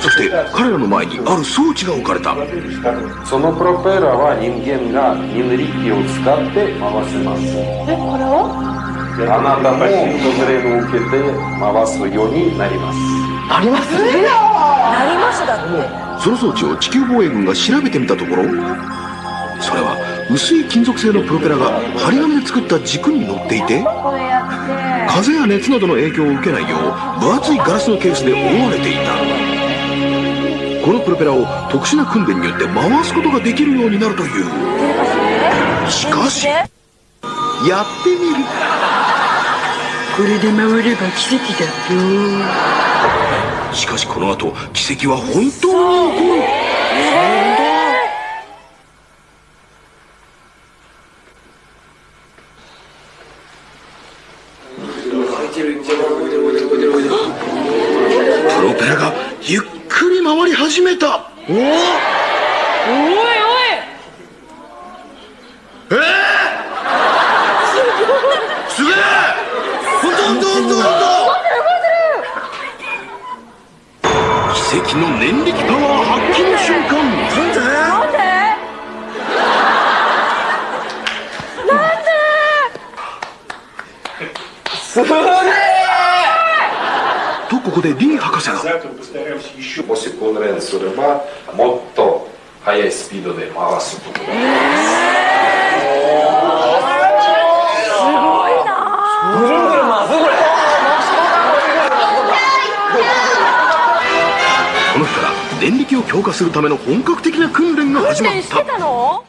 そして彼らの前にある装置が置かれた。そのプロペラは人間が人力を使って回せます。えこれを？あなたを受けて回すようになります。なります？だって。その装置を地球防衛軍が調べてみたところそれは薄い金属製のプロペラが針金で作った軸に乗っていて。風や熱などの影響を受けないよう分厚いガラスのケースで覆われていたこのプロペラを特殊な訓練によって回すことができるようになるという。しかしやってみる。これで回れば奇跡だよしかしこの後奇跡は本当に起こる。プロペラがゆっくり回り始めた。おおおいおいえー、すげえ。本当本当本当本当奇跡の念力パワー発揮の瞬間。なんで？なんで？とここでリー博士が。もしすればもっと速いスピードで回すことが、ごいな。ここの日から電力を強化するための本格的な訓練が始まった